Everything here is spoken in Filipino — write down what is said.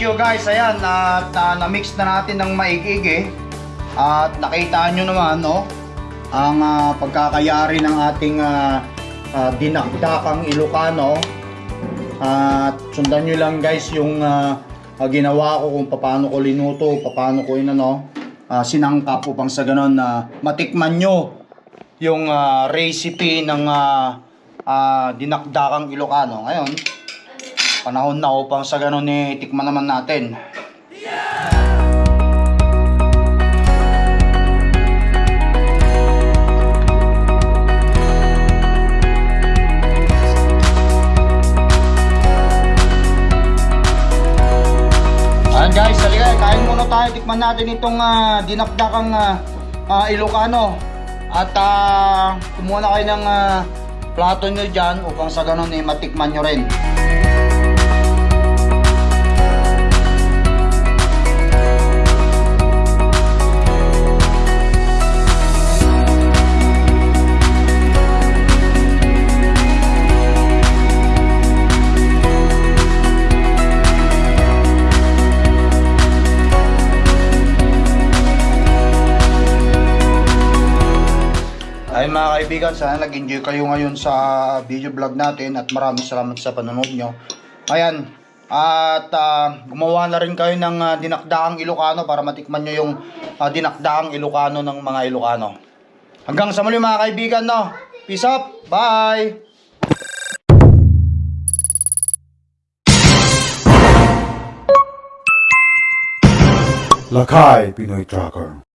barbecue guys, ayan, at ah, na-mix na natin ng maigig At nakita nyo naman, no, ang ah, pagkakayari ng ating ah, ah, dinakdakang Ilocano. At sundan nyo lang guys yung ah, ah, ginawa ko kung paano ko linuto, paano ko inano, ah, sinangkap upang sa ganon na matikman nyo yung ah, recipe ng ah, ah, dinakdakang Ilocano. Ngayon, panahon na upang sa ganon eh, tikman naman natin. Ayan guys, halika, kain muna tayo. Tikman natin itong ah, dinakdakang ah, ah, Ilocano. At ah, kumuha na kayo ng ah, plato nyo dyan upang sa ganun eh, matikman nyo rin. Ay mga kaibigan, sana nag-enjoy kayo ngayon sa video vlog natin at maraming salamat sa panonood nyo. Ayan, at ah, gumawa na rin kayo ng ah, dinakdaang Ilocano para matikman nyo yung ah, dinakdaang Ilocano ng mga Ilocano. Hanggang sa muli mga kaibigan, no? Peace up! Bye! Lakay Pinoy Tracker